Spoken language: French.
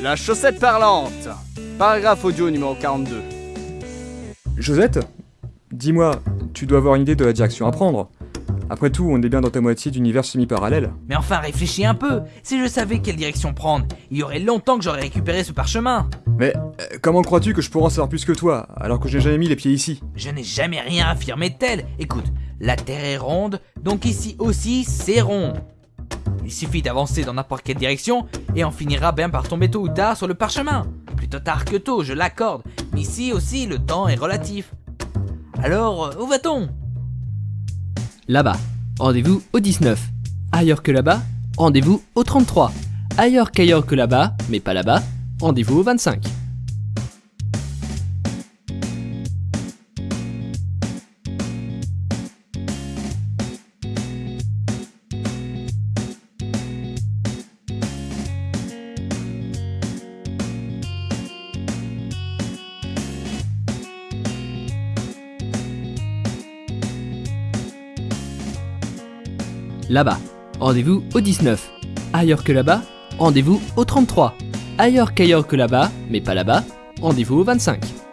La chaussette parlante Paragraphe audio numéro 42. Josette Dis-moi, tu dois avoir une idée de la direction à prendre. Après tout, on est bien dans ta moitié d'univers semi-parallèle. Mais enfin, réfléchis un peu. Si je savais quelle direction prendre, il y aurait longtemps que j'aurais récupéré ce parchemin. Mais euh, comment crois-tu que je pourrais en savoir plus que toi, alors que je n'ai jamais mis les pieds ici? Je n'ai jamais rien affirmé tel. Écoute, la Terre est ronde, donc ici aussi c'est rond. Il suffit d'avancer dans n'importe quelle direction et on finira bien par tomber tôt ou tard sur le parchemin. Plutôt tard que tôt, je l'accorde, mais ici aussi le temps est relatif. Alors, euh, où va-t-on? Là-bas, rendez-vous au 19. Ailleurs que là-bas, rendez-vous au 33. Ailleurs qu'ailleurs que là-bas, mais pas là-bas, rendez-vous au 25. Là-bas, rendez-vous au 19. Ailleurs que là-bas, rendez-vous au 33. Ailleurs qu'ailleurs que là-bas, mais pas là-bas, rendez-vous au 25.